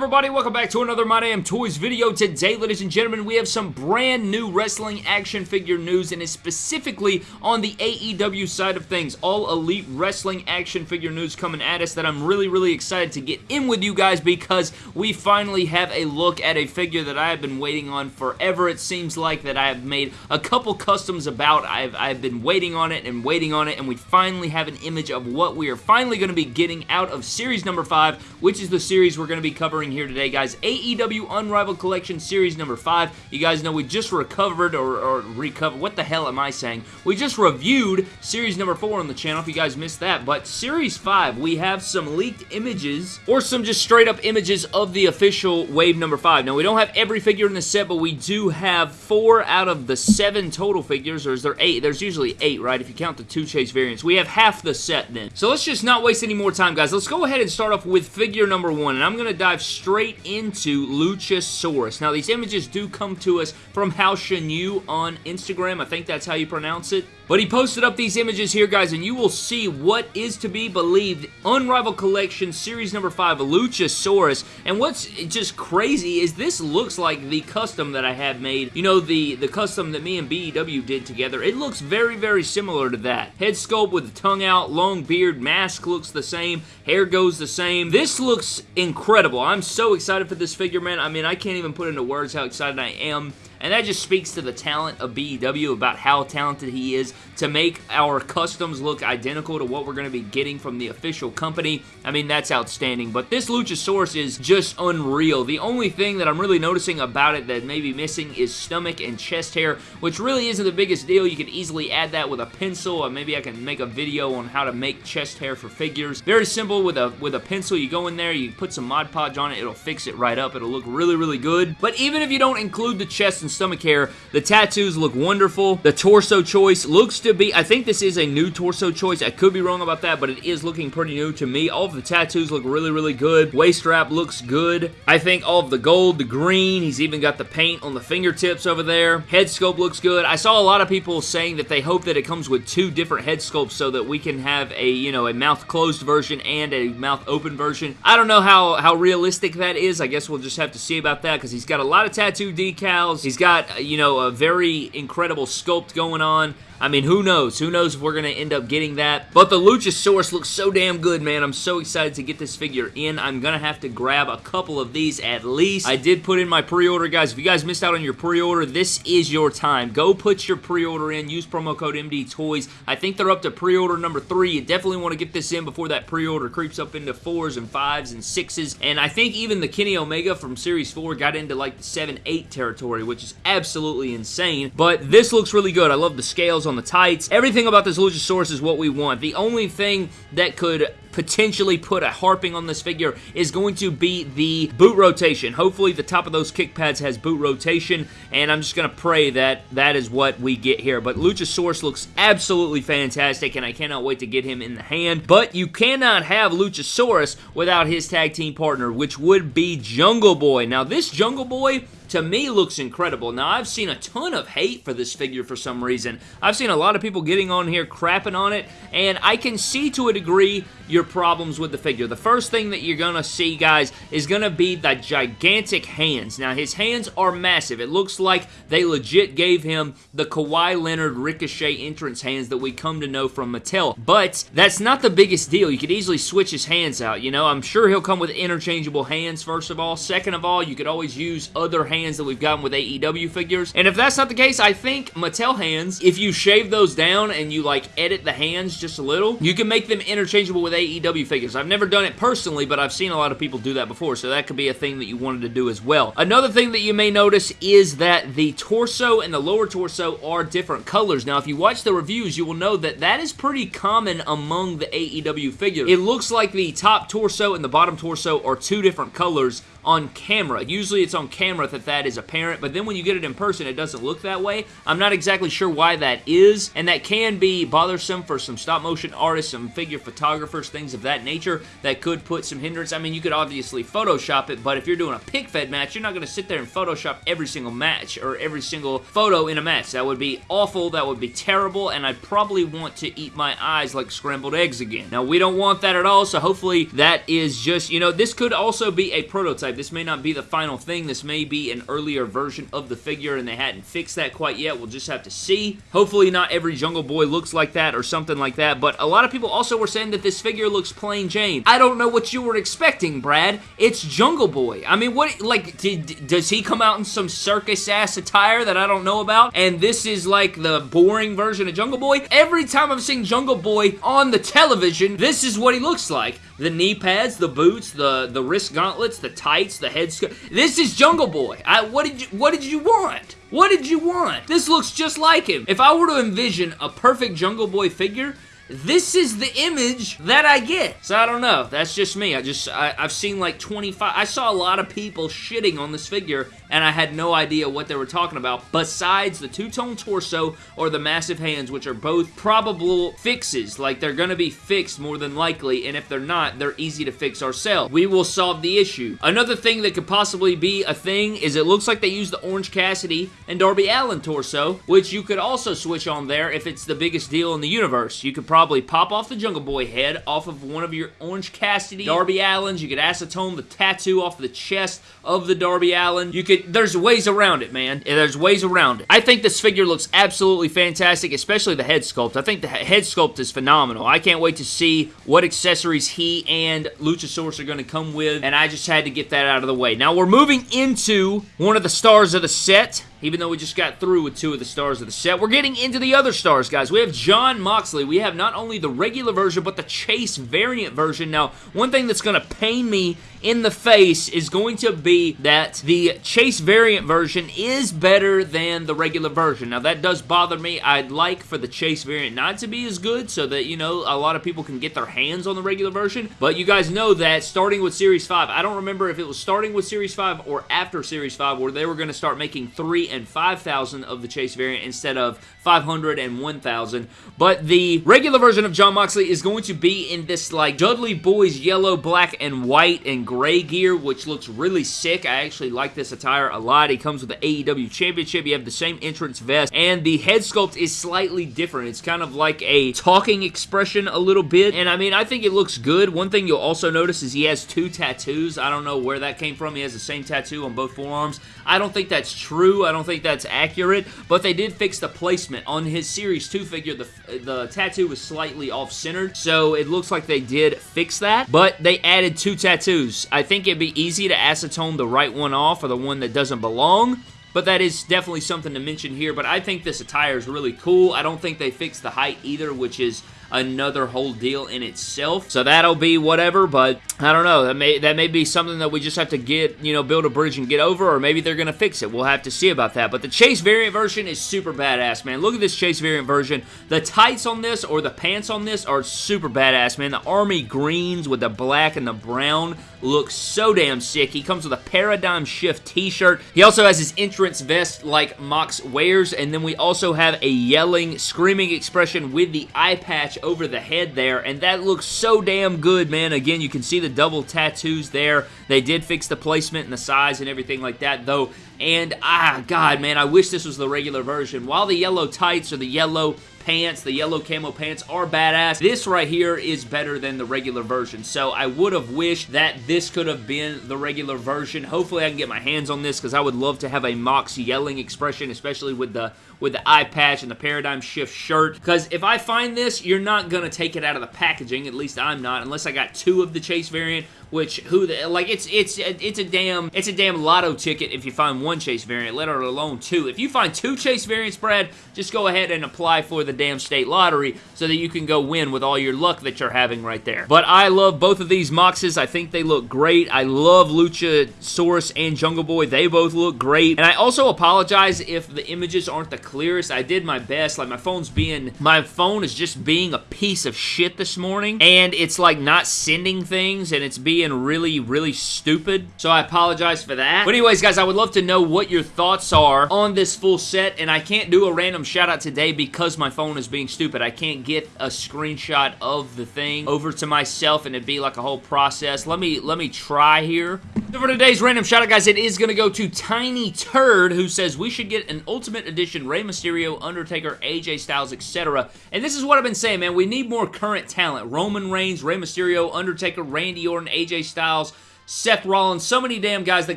everybody? Welcome back to another My Damn Toys video. Today, ladies and gentlemen, we have some brand new wrestling action figure news, and it's specifically on the AEW side of things. All Elite Wrestling action figure news coming at us that I'm really, really excited to get in with you guys because we finally have a look at a figure that I have been waiting on forever. It seems like that I have made a couple customs about. I've, I've been waiting on it and waiting on it, and we finally have an image of what we are finally going to be getting out of series number 5, which is the series we're going to be covering here today, guys. AEW Unrivaled Collection Series number 5. You guys know we just recovered, or, or recovered, what the hell am I saying? We just reviewed Series number 4 on the channel, if you guys missed that, but Series 5, we have some leaked images, or some just straight up images of the official Wave number 5. Now, we don't have every figure in the set, but we do have four out of the seven total figures, or is there eight? There's usually eight, right, if you count the two chase variants. We have half the set then. So let's just not waste any more time, guys. Let's go ahead and start off with figure number one, and I'm going to dive straight into Luchasaurus. Now, these images do come to us from Hao Shen on Instagram. I think that's how you pronounce it. But he posted up these images here, guys, and you will see what is to be believed Unrivaled Collection Series number 5, Luchasaurus. And what's just crazy is this looks like the custom that I have made. You know, the, the custom that me and BEW did together. It looks very, very similar to that. Head sculpt with the tongue out, long beard, mask looks the same, hair goes the same. This looks incredible. I'm so excited for this figure, man. I mean, I can't even put into words how excited I am. And that just speaks to the talent of BEW about how talented he is to make our customs look identical to what we're going to be getting from the official company. I mean, that's outstanding. But this Luchasaurus is just unreal. The only thing that I'm really noticing about it that may be missing is stomach and chest hair, which really isn't the biggest deal. You could easily add that with a pencil, or maybe I can make a video on how to make chest hair for figures. Very simple with a with a pencil. You go in there, you put some Mod Podge on it, it'll fix it right up. It'll look really, really good. But even if you don't include the chest and stomach hair. The tattoos look wonderful. The torso choice looks to be, I think this is a new torso choice. I could be wrong about that, but it is looking pretty new to me. All of the tattoos look really, really good. Waist strap looks good. I think all of the gold, the green, he's even got the paint on the fingertips over there. Head sculpt looks good. I saw a lot of people saying that they hope that it comes with two different head sculpts so that we can have a, you know, a mouth closed version and a mouth open version. I don't know how, how realistic that is. I guess we'll just have to see about that because he's got a lot of tattoo decals. He's got uh, you know, a very incredible sculpt going on. I mean, who knows? Who knows if we're going to end up getting that? But the Luchasaurus looks so damn good, man. I'm so excited to get this figure in. I'm going to have to grab a couple of these at least. I did put in my pre-order, guys. If you guys missed out on your pre-order, this is your time. Go put your pre-order in. Use promo code MD Toys. I think they're up to pre-order number three. You definitely want to get this in before that pre-order creeps up into fours and fives and sixes. And I think even the Kenny Omega from Series 4 got into like the 7-8 territory, which is absolutely insane. But this looks really good. I love the scales on the tights. Everything about this Luchasaurus is what we want. The only thing that could potentially put a harping on this figure is going to be the boot rotation. Hopefully the top of those kick pads has boot rotation and I'm just going to pray that that is what we get here. But Luchasaurus looks absolutely fantastic and I cannot wait to get him in the hand. But you cannot have Luchasaurus without his tag team partner which would be Jungle Boy. Now this Jungle Boy to me looks incredible. Now, I've seen a ton of hate for this figure for some reason. I've seen a lot of people getting on here crapping on it, and I can see to a degree your problems with the figure. The first thing that you're going to see, guys, is going to be the gigantic hands. Now, his hands are massive. It looks like they legit gave him the Kawhi Leonard Ricochet entrance hands that we come to know from Mattel. But that's not the biggest deal. You could easily switch his hands out, you know? I'm sure he'll come with interchangeable hands, first of all. Second of all, you could always use other hands hands that we've gotten with AEW figures. And if that's not the case, I think Mattel hands, if you shave those down and you like edit the hands just a little, you can make them interchangeable with AEW figures. I've never done it personally, but I've seen a lot of people do that before, so that could be a thing that you wanted to do as well. Another thing that you may notice is that the torso and the lower torso are different colors. Now, if you watch the reviews, you will know that that is pretty common among the AEW figures. It looks like the top torso and the bottom torso are two different colors on camera. Usually it's on camera that that is apparent, but then when you get it in person, it doesn't look that way. I'm not exactly sure why that is, and that can be bothersome for some stop motion artists, some figure photographers, things of that nature that could put some hindrance. I mean, you could obviously Photoshop it, but if you're doing a pick fed match, you're not going to sit there and Photoshop every single match or every single photo in a match. That would be awful, that would be terrible, and I'd probably want to eat my eyes like scrambled eggs again. Now, we don't want that at all, so hopefully that is just, you know, this could also be a prototype prototype. This may not be the final thing. This may be an earlier version of the figure, and they hadn't fixed that quite yet. We'll just have to see. Hopefully not every Jungle Boy looks like that or something like that, but a lot of people also were saying that this figure looks plain Jane. I don't know what you were expecting, Brad. It's Jungle Boy. I mean, what, like, did, does he come out in some circus-ass attire that I don't know about? And this is, like, the boring version of Jungle Boy? Every time I've seen Jungle Boy on the television, this is what he looks like. The knee pads, the boots, the, the wrist gauntlets, the tights, the head This is Jungle Boy. I, what did you, what did you want? What did you want? This looks just like him. If I were to envision a perfect Jungle Boy figure, this is the image that I get. So I don't know. That's just me. I just, I, have seen like 25, I saw a lot of people shitting on this figure and I had no idea what they were talking about besides the two-tone torso or the massive hands, which are both probable fixes. Like, they're gonna be fixed more than likely, and if they're not, they're easy to fix ourselves. We will solve the issue. Another thing that could possibly be a thing is it looks like they used the Orange Cassidy and Darby Allin torso, which you could also switch on there if it's the biggest deal in the universe. You could probably probably pop off the Jungle Boy head off of one of your Orange Cassidy Darby Allins. You could acetone the tattoo off the chest of the Darby Allin. You could, there's ways around it, man. There's ways around it. I think this figure looks absolutely fantastic, especially the head sculpt. I think the head sculpt is phenomenal. I can't wait to see what accessories he and Luchasaurus are going to come with, and I just had to get that out of the way. Now, we're moving into one of the stars of the set even though we just got through with two of the stars of the set. We're getting into the other stars, guys. We have Jon Moxley. We have not only the regular version, but the Chase variant version. Now, one thing that's going to pain me in the face is going to be that the Chase variant version is better than the regular version. Now, that does bother me. I'd like for the Chase variant not to be as good so that, you know, a lot of people can get their hands on the regular version. But you guys know that starting with Series 5, I don't remember if it was starting with Series 5 or after Series 5 where they were going to start making 3 and 5,000 of the Chase variant instead of 500 and 1,000. But the regular version of Jon Moxley is going to be in this, like, Dudley Boyz yellow, black, and white and gray gear, which looks really sick. I actually like this attire a lot. He comes with the AEW Championship. You have the same entrance vest, and the head sculpt is slightly different. It's kind of like a talking expression a little bit, and I mean, I think it looks good. One thing you'll also notice is he has two tattoos. I don't know where that came from. He has the same tattoo on both forearms. I don't think that's true. I don't think that's accurate, but they did fix the placement. On his Series 2 figure, the, the tattoo was slightly off-centered, so it looks like they did fix that, but they added two tattoos. I think it'd be easy to acetone the right one off or the one that doesn't belong, but that is definitely something to mention here. But I think this attire is really cool. I don't think they fixed the height either, which is another whole deal in itself. So that'll be whatever, but I don't know. That may that may be something that we just have to get, you know, build a bridge and get over, or maybe they're to fix it. We'll have to see about that. But the Chase variant version is super badass, man. Look at this Chase variant version. The tights on this or the pants on this are super badass, man. The army greens with the black and the brown looks so damn sick. He comes with a Paradigm Shift t-shirt. He also has his entrance vest like Mox wears, and then we also have a yelling, screaming expression with the eye patch over the head there, and that looks so damn good, man. Again, you can see the double tattoos there. They did fix the placement and the size and everything like that, though. And, ah, God, man, I wish this was the regular version. While the yellow tights or the yellow pants, the yellow camo pants are badass. This right here is better than the regular version, so I would have wished that this could have been the regular version. Hopefully I can get my hands on this because I would love to have a Mox yelling expression, especially with the with the eye patch and the Paradigm Shift shirt. Because if I find this, you're not going to take it out of the packaging. At least I'm not, unless I got two of the Chase variant which who the, like it's it's it's a damn it's a damn lotto ticket if you find one chase variant let alone two if you find two chase variants brad just go ahead and apply for the damn state lottery so that you can go win with all your luck that you're having right there. But i love both of these moxes. I think they look great. I love luchasaurus and jungle boy. They both look great. And i also apologize if the images aren't the clearest. I did my best. Like my phone's being my phone is just being a piece of shit this morning. And it's like not sending things and it's being really, really stupid. So I apologize for that. But anyways, guys, I would love to know what your thoughts are on this full set. And I can't do a random shout out today because my phone is being stupid. I can't get a screenshot of the thing over to myself and it'd be like a whole process. Let me, let me try here. So for today's random shout out, guys, it is going to go to Tiny Turd, who says we should get an Ultimate Edition Rey Mysterio, Undertaker, AJ Styles, etc. And this is what I've been saying, man. We need more current talent. Roman Reigns, Rey Mysterio, Undertaker, Randy Orton, AJ Styles, Seth Rollins, so many damn guys that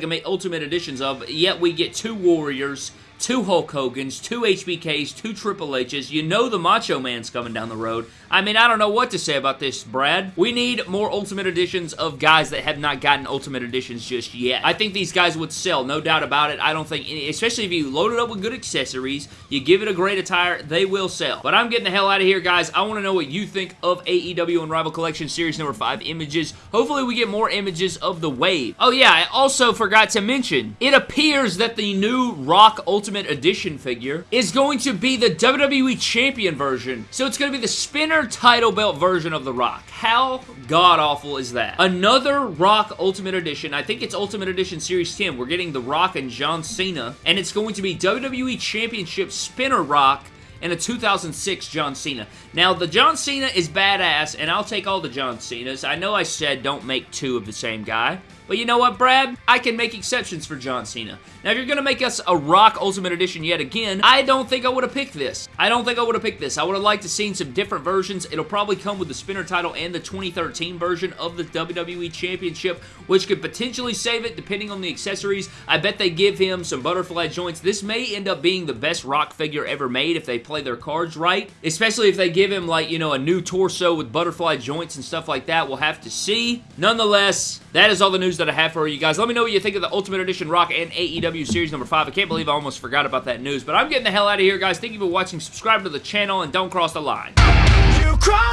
can make Ultimate Editions of, yet we get two Warriors, two Hulk Hogan's, two HBKs, two Triple H's. You know the Macho Man's coming down the road. I mean, I don't know what to say about this, Brad. We need more Ultimate Editions of guys that have not gotten Ultimate Editions just yet. I think these guys would sell, no doubt about it. I don't think, any, especially if you load it up with good accessories, you give it a great attire, they will sell. But I'm getting the hell out of here, guys. I want to know what you think of AEW Unrivaled Collection Series number 5 images. Hopefully we get more images of the wave. Oh yeah, I also forgot to mention, it appears that the new Rock Ultimate Edition figure is going to be the WWE Champion version. So it's going to be the spinner title belt version of The Rock. How god-awful is that? Another Rock Ultimate Edition. I think it's Ultimate Edition Series 10. We're getting The Rock and John Cena. And it's going to be WWE Championship Spinner Rock and a 2006 John Cena. Now, the John Cena is badass, and I'll take all the John Cenas. I know I said don't make two of the same guy, but you know what, Brad? I can make exceptions for John Cena. Now, if you're going to make us a Rock Ultimate Edition yet again, I don't think I would have picked this. I don't think I would have picked this. I would have liked to seen some different versions. It'll probably come with the spinner title and the 2013 version of the WWE Championship, which could potentially save it depending on the accessories. I bet they give him some butterfly joints. This may end up being the best Rock figure ever made if they play their cards right, especially if they give him, like, you know, a new torso with butterfly joints and stuff like that. We'll have to see. Nonetheless, that is all the news that I have for you guys. Let me know what you think of the Ultimate Edition Rock and AEW Series number 5. I can't believe I almost forgot about that news, but I'm getting the hell out of here, guys. Thank you for watching. Subscribe to the channel, and don't cross the line. You crossed